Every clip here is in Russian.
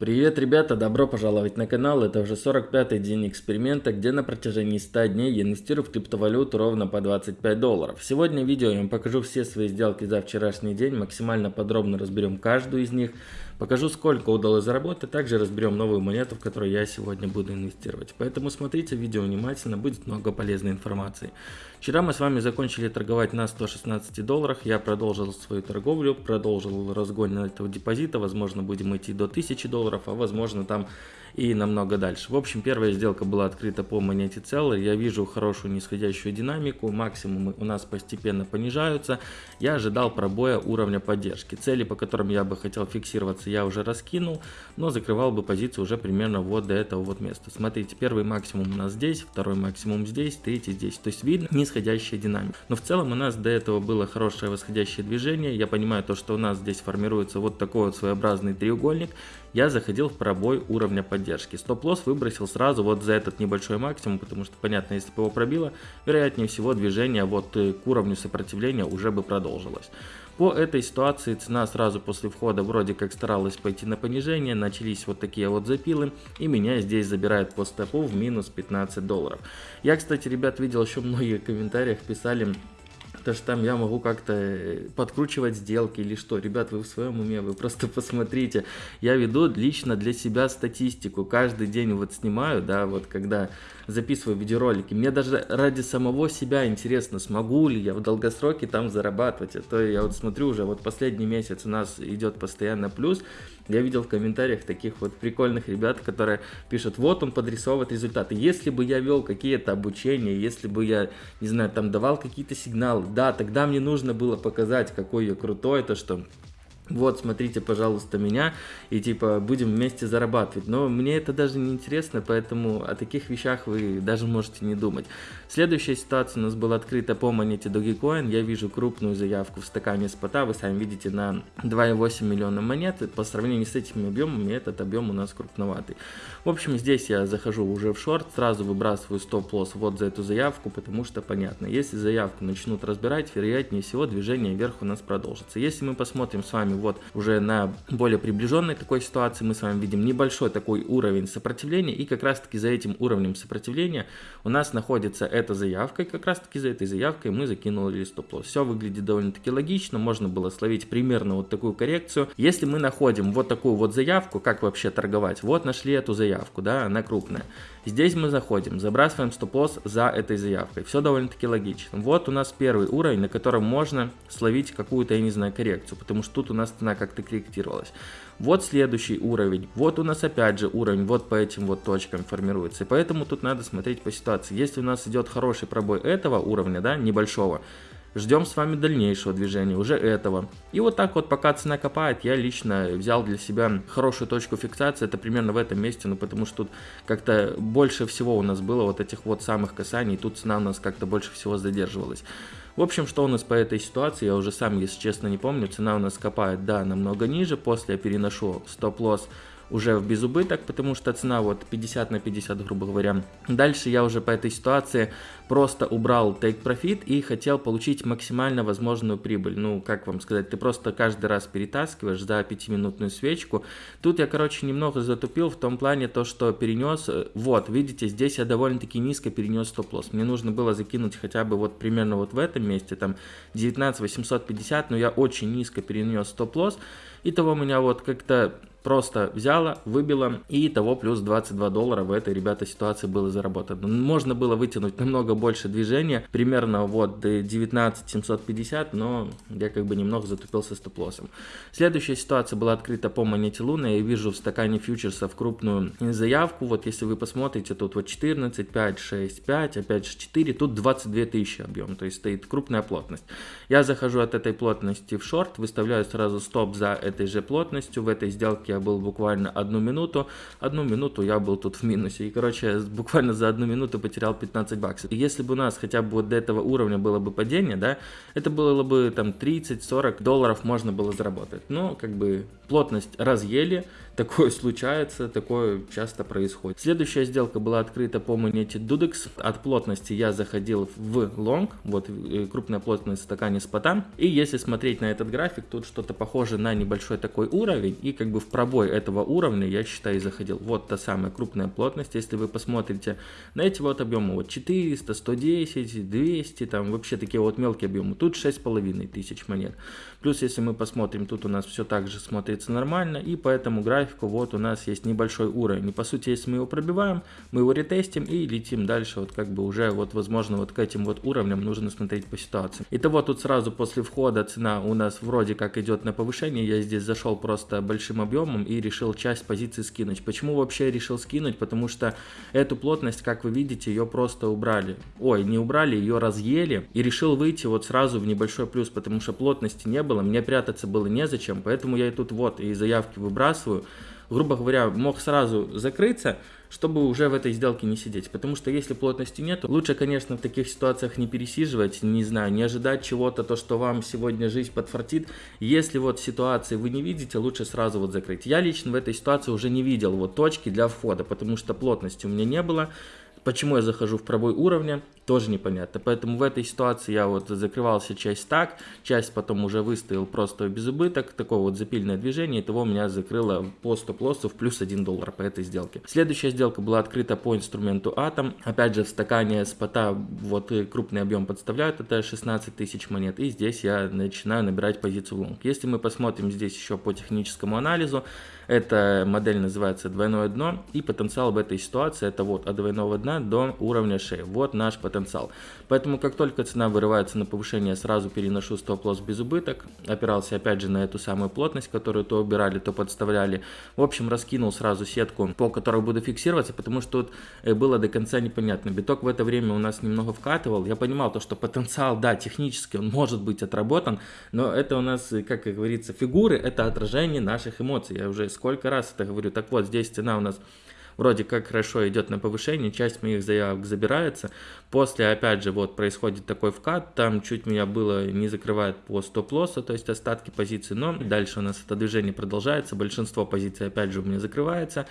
Привет, ребята! Добро пожаловать на канал. Это уже 45-й день эксперимента, где на протяжении 100 дней я инвестирую в криптовалюту ровно по 25 долларов. Сегодня в видео я вам покажу все свои сделки за вчерашний день, максимально подробно разберем каждую из них, покажу сколько удалось заработать, также разберем новую монету, в которую я сегодня буду инвестировать. Поэтому смотрите видео внимательно, будет много полезной информации. Вчера мы с вами закончили торговать на 116 долларах, я продолжил свою торговлю, продолжил разгон этого депозита, возможно будем идти до 1000 долларов долларов, а возможно там и намного дальше. В общем, первая сделка была открыта по монете Целлер. Я вижу хорошую нисходящую динамику, максимумы у нас постепенно понижаются. Я ожидал пробоя уровня поддержки. Цели, по которым я бы хотел фиксироваться, я уже раскинул, но закрывал бы позицию уже примерно вот до этого вот места. Смотрите, первый максимум у нас здесь, второй максимум здесь, третий здесь. То есть видно нисходящая динамика. Но в целом у нас до этого было хорошее восходящее движение. Я понимаю то, что у нас здесь формируется вот такой вот своеобразный треугольник. Я заходил в пробой уровня поддержки. Стоп-лосс выбросил сразу вот за этот небольшой максимум, потому что, понятно, если бы его пробило, вероятнее всего движение вот э, к уровню сопротивления уже бы продолжилось. По этой ситуации цена сразу после входа вроде как старалась пойти на понижение, начались вот такие вот запилы, и меня здесь забирает по стопу в минус 15 долларов. Я, кстати, ребят, видел еще многие в комментариях писали, то что там я могу как-то э, подкручивать сделки или что. Ребят, вы в своем уме, вы просто посмотрите. Я веду лично для себя статистику. Каждый день вот снимаю, да, вот когда записываю видеоролики. Мне даже ради самого себя интересно, смогу ли я в долгосроке там зарабатывать. А то я вот смотрю уже, вот последний месяц у нас идет постоянно плюс. Я видел в комментариях таких вот прикольных ребят, которые пишут, вот он подрисовывает результаты. Если бы я вел какие-то обучения, если бы я, не знаю, там давал какие-то сигналы, да, тогда мне нужно было показать, какой я крутой, то что вот, смотрите, пожалуйста, меня, и типа будем вместе зарабатывать. Но мне это даже не интересно, поэтому о таких вещах вы даже можете не думать. Следующая ситуация у нас была открыта по монете Dogecoin. Я вижу крупную заявку в стакане спота, вы сами видите, на 2,8 миллиона монет. По сравнению с этими объемами, этот объем у нас крупноватый. В общем, здесь я захожу уже в шорт, сразу выбрасываю стоп-лосс вот за эту заявку, потому что понятно, если заявку начнут разбирать, вероятнее всего движение вверх у нас продолжится. Если мы посмотрим с вами вот уже на более приближенной такой ситуации мы с вами видим небольшой такой уровень сопротивления, и как раз таки за этим уровнем сопротивления у нас находится эта заявка, и как раз таки за этой заявкой мы закинули стоп-лосс. Все выглядит довольно-таки логично, можно было словить примерно вот такую коррекцию. Если мы находим вот такую вот заявку, как вообще торговать, вот нашли эту заявку, да, она крупная. Здесь мы заходим, забрасываем стоп-лосс за этой заявкой. Все довольно-таки логично. Вот у нас первый уровень, на котором можно словить какую-то, я не знаю, коррекцию, потому что тут у нас цена как-то корректировалась. Вот следующий уровень, вот у нас опять же уровень, вот по этим вот точкам формируется. И поэтому тут надо смотреть по ситуации. Если у нас идет хороший пробой этого уровня, да, небольшого, Ждем с вами дальнейшего движения, уже этого. И вот так вот, пока цена копает, я лично взял для себя хорошую точку фиксации, это примерно в этом месте, ну потому что тут как-то больше всего у нас было вот этих вот самых касаний, тут цена у нас как-то больше всего задерживалась. В общем, что у нас по этой ситуации, я уже сам, если честно, не помню, цена у нас копает, да, намного ниже, после я переношу стоп-лосс уже в безубыток, потому что цена вот 50 на 50, грубо говоря. Дальше я уже по этой ситуации просто убрал take profit и хотел получить максимально возможную прибыль. Ну, как вам сказать, ты просто каждый раз перетаскиваешь за 5-минутную свечку. Тут я, короче, немного затупил в том плане то, что перенес, э, вот, видите, здесь я довольно-таки низко перенес стоп-лосс. Мне нужно было закинуть хотя бы вот примерно вот в этом месте, там 19 850, но я очень низко перенес стоп-лосс. И того меня вот как-то просто взяла, выбила и того плюс 22 доллара в этой, ребята, ситуации было заработано. Можно было вытянуть намного больше движения, примерно вот 19 750, но я как бы немного затупился стоп-лоссом. Следующая ситуация была открыта по монете Луна, я вижу в стакане фьючерсов крупную заявку, вот если вы посмотрите, тут вот 14, 5, 6, 5, опять же 4, тут 22 тысячи объем, то есть стоит крупная плотность. Я захожу от этой плотности в шорт, выставляю сразу стоп за этой же плотностью, в этой сделке я был буквально одну минуту. Одну минуту я был тут в минусе. И, короче, буквально за одну минуту потерял 15 баксов. И если бы у нас хотя бы вот до этого уровня было бы падение, да, это было бы там 30-40 долларов можно было заработать. Но, как бы, плотность разъели, такое случается, такое часто происходит. Следующая сделка была открыта по монете Dudex. От плотности я заходил в лонг, вот э, крупная плотность в стакане спота. И если смотреть на этот график, тут что-то похоже на небольшой такой уровень. И как бы в пробой этого уровня я считаю заходил. Вот та самая крупная плотность, если вы посмотрите на эти вот объемы, вот 400, 110, 200, там вообще такие вот мелкие объемы. Тут 6,5 тысяч монет. Плюс если мы посмотрим, тут у нас все так же смотрится нормально. И по этому графику вот у нас есть небольшой уровень. И по сути, если мы его пробиваем, мы его ретестим и летим дальше. Вот как бы уже вот возможно вот к этим вот уровням нужно смотреть по ситуации. Итого тут сразу после входа цена у нас вроде как идет на повышение. Я здесь зашел просто большим объемом и решил часть позиции скинуть. Почему вообще решил скинуть? Потому что эту плотность, как вы видите, ее просто убрали. Ой, не убрали, ее разъели. И решил выйти вот сразу в небольшой плюс, потому что плотности не было, мне прятаться было незачем. Поэтому я и тут вот и заявки выбрасываю грубо говоря, мог сразу закрыться, чтобы уже в этой сделке не сидеть. Потому что если плотности нет, лучше, конечно, в таких ситуациях не пересиживать, не знаю, не ожидать чего-то, то, что вам сегодня жизнь подфартит. Если вот ситуации вы не видите, лучше сразу вот закрыть. Я лично в этой ситуации уже не видел вот точки для входа, потому что плотности у меня не было. Почему я захожу в пробой уровня, тоже непонятно. Поэтому в этой ситуации я вот закрывался часть так, часть потом уже выставил просто без убыток, такое вот запильное движение, и того меня закрыло по стоп-лоссу в плюс 1 доллар по этой сделке. Следующая сделка была открыта по инструменту Atom. Опять же в стакане спота вот крупный объем подставляют, это 16 тысяч монет, и здесь я начинаю набирать позицию в лонг. Если мы посмотрим здесь еще по техническому анализу, эта модель называется двойное дно, и потенциал в этой ситуации это вот от двойного дна до уровня шеи. Вот наш потенциал. Поэтому как только цена вырывается на повышение, сразу переношу стоп-лосс в безубыток. Опирался опять же на эту самую плотность, которую то убирали, то подставляли. В общем, раскинул сразу сетку, по которой буду фиксироваться, потому что тут э, было до конца непонятно. Биток в это время у нас немного вкатывал. Я понимал то, что потенциал, да, технически он может быть отработан, но это у нас, как говорится, фигуры, это отражение наших эмоций. Я уже сколько раз это говорю. Так вот, здесь цена у нас вроде как хорошо идет на повышение, часть моих заявок забирается. После, опять же, вот происходит такой вкат, там чуть меня было не закрывает по стоп-лоссу, то есть остатки позиций, но дальше у нас это движение продолжается, большинство позиций опять же у меня закрывается,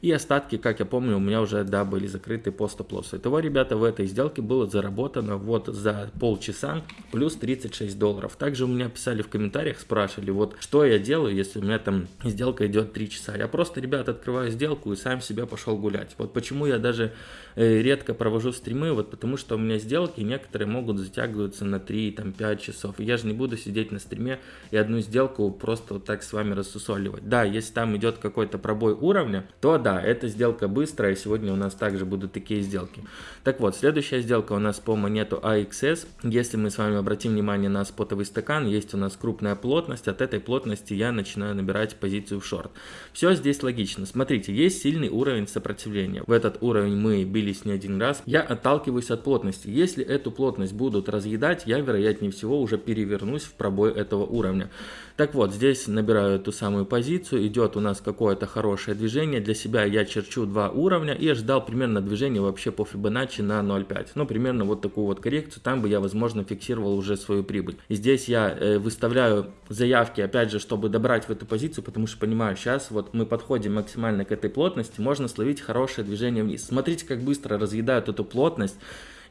и остатки, как я помню, у меня уже, да, были закрыты по стоп-лоссу. Итого, ребята, в этой сделке было заработано вот за полчаса плюс 36 долларов. Также у меня писали в комментариях, спрашивали, вот что я делаю, если у меня там сделка идет 3 часа. Я просто, ребят, открываю сделку и сам себя пошел гулять. Вот почему я даже э, редко провожу стримы, вот потому что у меня сделки некоторые могут затягиваться на 3-5 часов. я же не буду сидеть на стриме и одну сделку просто вот так с вами рассусоливать. Да, если там идет какой-то пробой уровня, то да, эта сделка быстрая, сегодня у нас также будут такие сделки. Так вот, следующая сделка у нас по монету AXS. Если мы с вами обратим внимание на спотовый стакан, есть у нас крупная плотность, от этой плотности я начинаю набирать позицию в шорт. Все здесь логично. Смотрите, есть сильный уровень уровень сопротивления. В этот уровень мы бились не один раз. Я отталкиваюсь от плотности. Если эту плотность будут разъедать, я вероятнее всего уже перевернусь в пробой этого уровня. Так вот, здесь набираю эту самую позицию, идет у нас какое-то хорошее движение. Для себя я черчу два уровня и ожидал примерно движение вообще по Fibonacci на 0.5. Ну, примерно вот такую вот коррекцию, там бы я, возможно, фиксировал уже свою прибыль. И здесь я э, выставляю заявки, опять же, чтобы добрать в эту позицию, потому что понимаю, сейчас вот мы подходим максимально к этой плотности, можно словить хорошее движение вниз. Смотрите, как быстро разъедают эту плотность.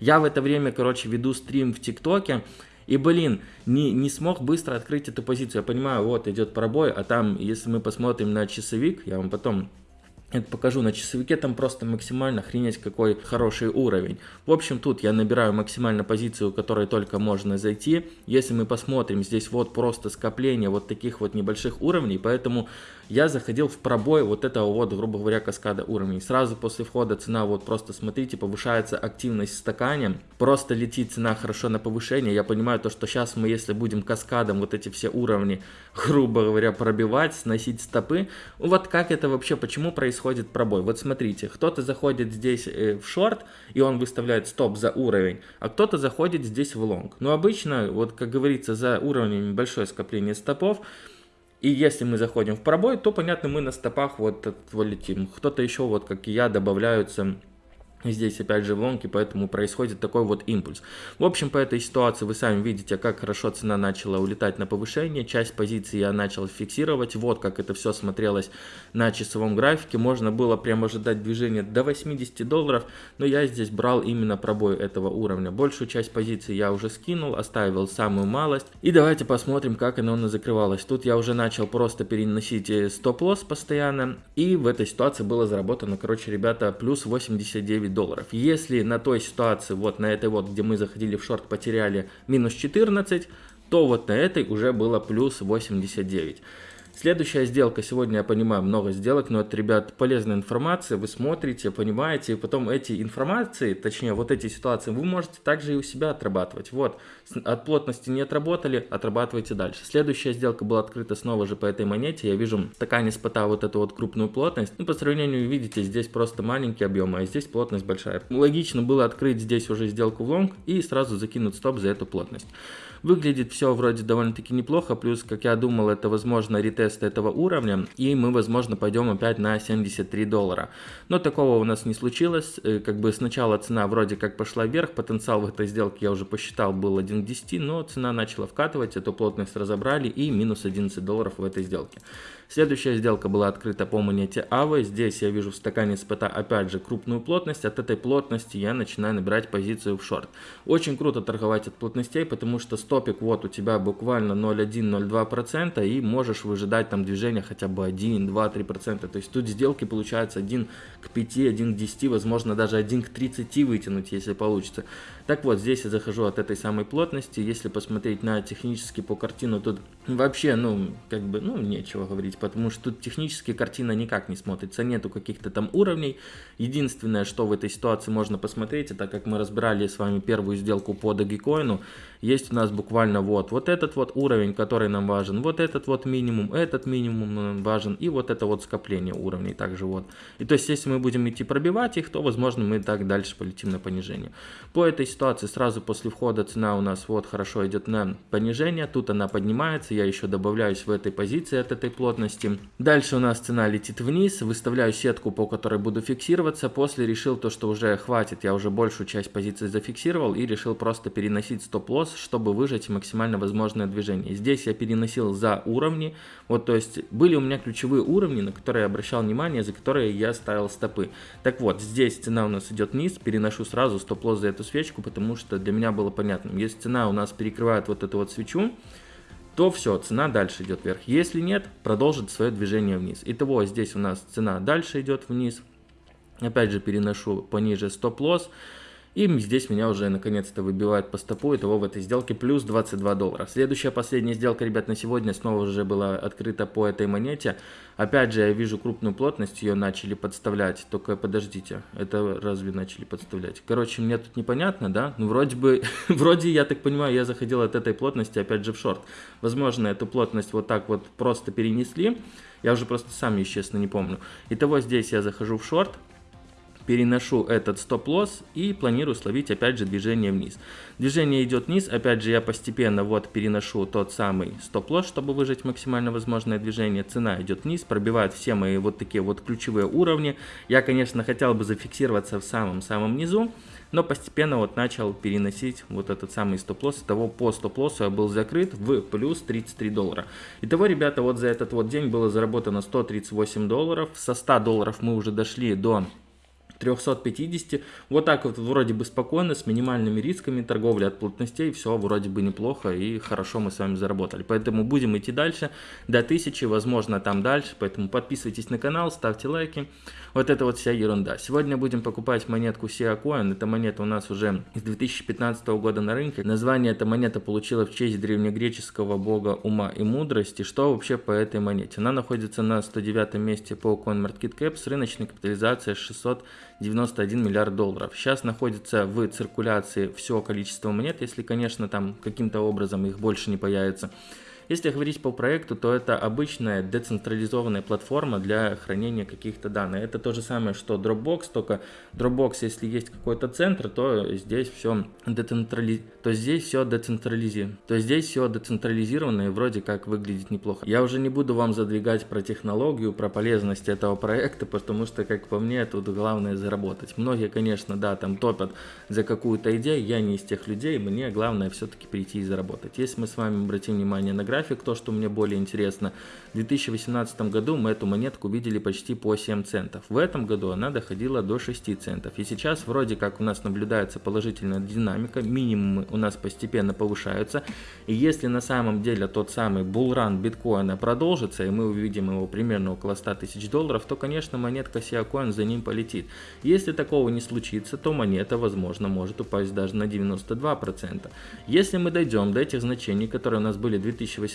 Я в это время, короче, веду стрим в ТикТоке. И, блин, не, не смог быстро открыть эту позицию. Я понимаю, вот идет пробой, а там, если мы посмотрим на часовик, я вам потом это покажу на часовике, там просто максимально охренеть какой хороший уровень. В общем, тут я набираю максимально позицию, которой только можно зайти. Если мы посмотрим, здесь вот просто скопление вот таких вот небольших уровней, поэтому я заходил в пробой вот этого вот, грубо говоря, каскада уровней. Сразу после входа цена, вот просто смотрите, повышается активность в стакане, просто летит цена хорошо на повышение. Я понимаю то, что сейчас мы, если будем каскадом вот эти все уровни, грубо говоря, пробивать, сносить стопы, вот как это вообще, почему происходит? пробой. Вот смотрите, кто-то заходит здесь э, в шорт, и он выставляет стоп за уровень, а кто-то заходит здесь в лонг. Но обычно, вот как говорится, за уровнем большое скопление стопов, и если мы заходим в пробой, то, понятно, мы на стопах вот, летим. Кто-то еще, вот как и я, добавляются здесь опять же в лонге, поэтому происходит такой вот импульс. В общем, по этой ситуации вы сами видите, как хорошо цена начала улетать на повышение, часть позиций я начал фиксировать, вот как это все смотрелось на часовом графике, можно было прямо ожидать движения до 80 долларов, но я здесь брал именно пробой этого уровня. Большую часть позиций я уже скинул, оставил самую малость, и давайте посмотрим, как оно закрывалось. Тут я уже начал просто переносить э, стоп-лосс постоянно, и в этой ситуации было заработано, короче, ребята, плюс 89 9 долларов. Если на той ситуации, вот на этой вот, где мы заходили в шорт, потеряли минус 14, то вот на этой уже было плюс 89. Следующая сделка, сегодня я понимаю много сделок, но это, ребят, полезная информация, вы смотрите, понимаете, и потом эти информации, точнее вот эти ситуации, вы можете также и у себя отрабатывать. Вот, от плотности не отработали, отрабатывайте дальше. Следующая сделка была открыта снова же по этой монете, я вижу такая неспота вот эту вот крупную плотность, ну по сравнению, видите, здесь просто маленький объем, а здесь плотность большая. Логично было открыть здесь уже сделку в лонг и сразу закинуть стоп за эту плотность. Выглядит все вроде довольно-таки неплохо, плюс, как я думал, это возможно ретест этого уровня, и мы, возможно, пойдем опять на 73 доллара. Но такого у нас не случилось, э, как бы сначала цена вроде как пошла вверх, потенциал в этой сделке я уже посчитал был 1 к 10, но цена начала вкатывать, эту плотность разобрали и минус 11 долларов в этой сделке. Следующая сделка была открыта по монете АВы. Здесь я вижу в стакане спота опять же крупную плотность. От этой плотности я начинаю набирать позицию в шорт. Очень круто торговать от плотностей, потому что стопик вот у тебя буквально 0,1-0,2% и можешь выжидать там движение хотя бы 1, 2, 3%. То есть тут сделки получается 1 к 5, 1 к 10, возможно даже 1 к 30 вытянуть, если получится. Так вот, здесь я захожу от этой самой плотности. Если посмотреть на технически по картину, тут вообще, ну, как бы, ну, нечего говорить, потому что тут технически картина никак не смотрится, нету каких-то там уровней. Единственное, что в этой ситуации можно посмотреть, это как мы разбирали с вами первую сделку по Dogecoin, есть у нас буквально вот, вот этот вот уровень, который нам важен, вот этот вот минимум, этот минимум нам важен, и вот это вот скопление уровней также вот. И то есть, если мы будем идти пробивать их, то, возможно, мы так дальше полетим на понижение. По этой ситуации сразу после входа цена у нас вот хорошо идет на понижение. Тут она поднимается. Я еще добавляюсь в этой позиции от этой плотности. Дальше у нас цена летит вниз. Выставляю сетку, по которой буду фиксироваться. После решил то, что уже хватит. Я уже большую часть позиции зафиксировал и решил просто переносить стоп-лосс, чтобы выжать максимально возможное движение. Здесь я переносил за уровни. Вот, то есть были у меня ключевые уровни, на которые я обращал внимание, за которые я ставил стопы. Так вот, здесь цена у нас идет вниз. Переношу сразу стоп-лосс за эту свечку, потому что для меня было понятно, если цена у нас перекрывает вот эту вот свечу, то все, цена дальше идет вверх. Если нет, продолжит свое движение вниз. Итого здесь у нас цена дальше идет вниз. Опять же переношу пониже стоп-лосс. И здесь меня уже наконец-то выбивает по стопу, итого в этой сделке плюс 22 доллара. Следующая последняя сделка, ребят, на сегодня снова уже была открыта по этой монете. Опять же, я вижу крупную плотность, ее начали подставлять. Только подождите, это разве начали подставлять? Короче, мне тут непонятно, да? Ну, вроде бы, вроде, я так понимаю, я заходил от этой плотности опять же в шорт. Возможно, эту плотность вот так вот просто перенесли. Я уже просто сам, естественно, не помню. Итого здесь я захожу в шорт переношу этот стоп-лосс и планирую словить опять же движение вниз. Движение идет вниз, опять же я постепенно вот переношу тот самый стоп-лосс, чтобы выжать максимально возможное движение. Цена идет вниз, пробивает все мои вот такие вот ключевые уровни. Я, конечно, хотел бы зафиксироваться в самом-самом низу, но постепенно вот начал переносить вот этот самый стоп-лосс. Того по стоп-лоссу я был закрыт в плюс 33 доллара. Итого, ребята, вот за этот вот день было заработано 138 долларов. Со 100 долларов мы уже дошли до 350. Вот так вот вроде бы спокойно, с минимальными рисками торговли от плотностей, все вроде бы неплохо и хорошо мы с вами заработали. Поэтому будем идти дальше, до 1000, возможно там дальше, поэтому подписывайтесь на канал, ставьте лайки. Вот это вот вся ерунда. Сегодня будем покупать монетку SIA Coin, эта монета у нас уже с 2015 года на рынке. Название эта монета получила в честь древнегреческого бога ума и мудрости. Что вообще по этой монете? Она находится на 109 месте по CoinMarketCap с рыночной капитализацией 600 91 миллиард долларов. Сейчас находится в циркуляции все количество монет, если, конечно, там каким-то образом их больше не появится. Если говорить по проекту, то это обычная децентрализованная платформа для хранения каких-то данных. Это то же самое, что Dropbox, только Dropbox, если есть какой-то центр, то здесь все децентрали... то здесь все децентрализировано. То здесь все децентрализировано и вроде как выглядит неплохо. Я уже не буду вам задвигать про технологию, про полезность этого проекта, потому что, как по мне, тут главное заработать. Многие, конечно, да, там топят за какую-то идею, я не из тех людей, мне главное все-таки прийти и заработать. Если мы с вами обратим внимание на график, то, что мне более интересно, в 2018 году мы эту монетку видели почти по 7 центов. В этом году она доходила до 6 центов. И сейчас вроде как у нас наблюдается положительная динамика, минимумы у нас постепенно повышаются. И если на самом деле тот самый булран биткоина продолжится, и мы увидим его примерно около 100 тысяч долларов, то, конечно, монетка Siacoin за ним полетит. Если такого не случится, то монета, возможно, может упасть даже на 92%. Если мы дойдем до этих значений, которые у нас были в 2018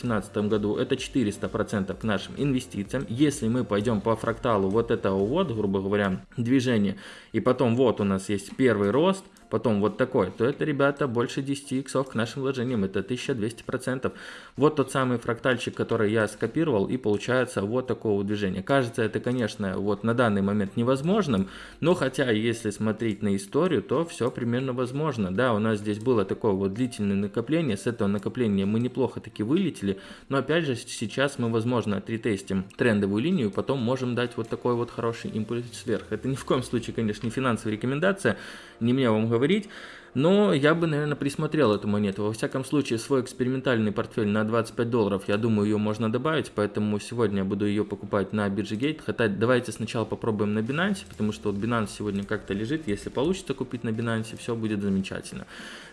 году, это 400% к нашим инвестициям. Если мы пойдем по фракталу вот этого вот, грубо говоря, движения, и потом вот у нас есть первый рост, потом вот такой, то это, ребята, больше 10 иксов к нашим вложениям, это 1200%. Вот тот самый фрактальчик, который я скопировал, и получается вот такого движения. Кажется, это, конечно, вот на данный момент невозможным, но хотя, если смотреть на историю, то все примерно возможно. Да, у нас здесь было такое вот длительное накопление, с этого накопления мы неплохо таки вылетели, но опять же, сейчас мы, возможно, отритестим трендовую линию, потом можем дать вот такой вот хороший импульс вверх. Это ни в коем случае, конечно, не финансовая рекомендация, не мне вам говорить. Но я бы, наверное, присмотрел эту монету. Во всяком случае, свой экспериментальный портфель на 25 долларов, я думаю, ее можно добавить, поэтому сегодня я буду ее покупать на бирже Gate. Хотя давайте сначала попробуем на Binance, потому что вот Binance сегодня как-то лежит. Если получится купить на Binance, все будет замечательно.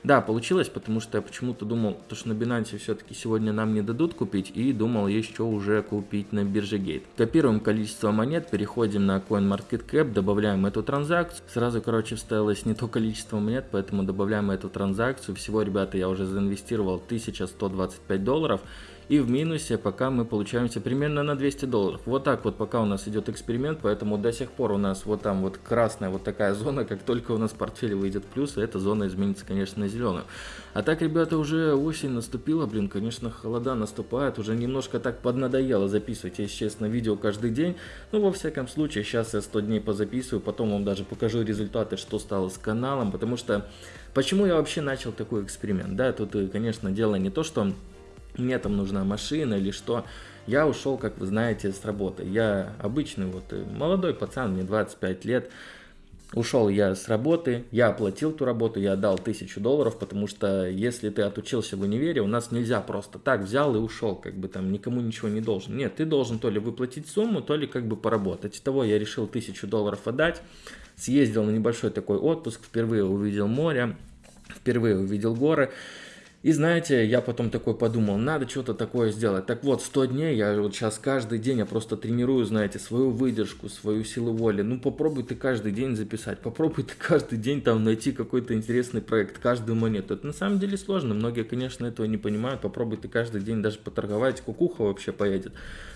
Да, получилось, потому что я почему-то думал, то, что на Binance все-таки сегодня нам не дадут купить, и думал еще уже купить на бирже Gate. Копируем количество монет, переходим на CoinMarketCap, добавляем эту транзакцию. Сразу, короче, вставилось не то количество монет, поэтому добавляем эту транзакцию. Всего, ребята, я уже заинвестировал 1125 долларов и в минусе пока мы получаемся примерно на 200 долларов. Вот так вот пока у нас идет эксперимент, поэтому до сих пор у нас вот там вот красная вот такая зона, как только у нас портфель выйдет плюс, эта зона изменится, конечно, на зеленую. А так, ребята, уже осень наступила, блин, конечно, холода наступает, уже немножко так поднадоело записывать, если честно, видео каждый день. Ну, во всяком случае, сейчас я 100 дней позаписываю, потом вам даже покажу результаты, что стало с каналом, потому что... Почему я вообще начал такой эксперимент? Да, тут, конечно, дело не то, что мне там нужна машина или что. Я ушел, как вы знаете, с работы. Я обычный вот э, молодой пацан, мне 25 лет. Ушел я с работы, я оплатил ту работу, я отдал тысячу долларов, потому что если ты отучился в универе, у нас нельзя просто так взял и ушел, как бы там никому ничего не должен. Нет, ты должен то ли выплатить сумму, то ли как бы поработать. Того я решил тысячу долларов отдать, съездил на небольшой такой отпуск, впервые увидел море, впервые увидел горы. И знаете, я потом такой подумал, надо что-то такое сделать. Так вот, 100 дней, я вот сейчас каждый день, я просто тренирую, знаете, свою выдержку, свою силу воли. Ну, попробуй ты каждый день записать, попробуй ты каждый день там найти какой-то интересный проект, каждую монету. Это на самом деле сложно, многие, конечно, этого не понимают. Попробуй ты каждый день даже поторговать, кукуха вообще поедет.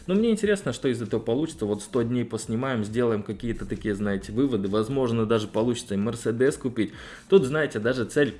Но мне интересно, что из этого получится. Вот 100 дней поснимаем, сделаем какие-то такие, знаете, выводы. Возможно, даже получится и Мерседес купить. Тут, знаете, даже цель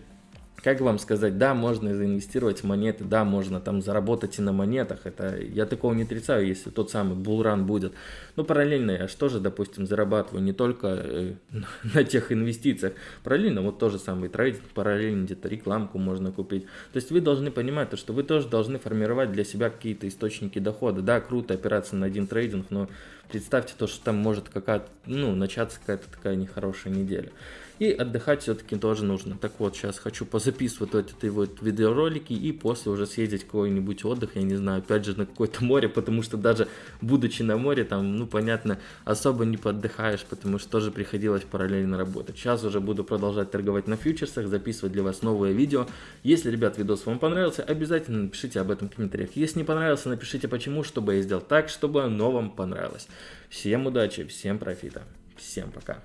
как вам сказать, да, можно заинвестировать в монеты, да, можно там заработать и на монетах, это я такого не отрицаю, если тот самый булран будет. Но параллельно я что же, допустим, зарабатываю не только э, на тех инвестициях, параллельно вот тоже самый трейдинг, параллельно где-то рекламку можно купить. То есть вы должны понимать, то, что вы тоже должны формировать для себя какие-то источники дохода. Да, круто опираться на один трейдинг, но представьте то, что там может какая-то, ну, начаться какая-то такая нехорошая неделя. И отдыхать все-таки тоже нужно. Так вот, сейчас хочу позаписывать вот эти вот видеоролики и после уже съездить какой-нибудь отдых, я не знаю, опять же на какое-то море, потому что даже будучи на море, там, ну, понятно, особо не поддыхаешь, потому что тоже приходилось параллельно работать. Сейчас уже буду продолжать торговать на фьючерсах, записывать для вас новые видео. Если, ребят, видос вам понравился, обязательно напишите об этом в комментариях. Если не понравился, напишите почему, чтобы я сделал так, чтобы оно вам понравилось. Всем удачи, всем профита, всем пока.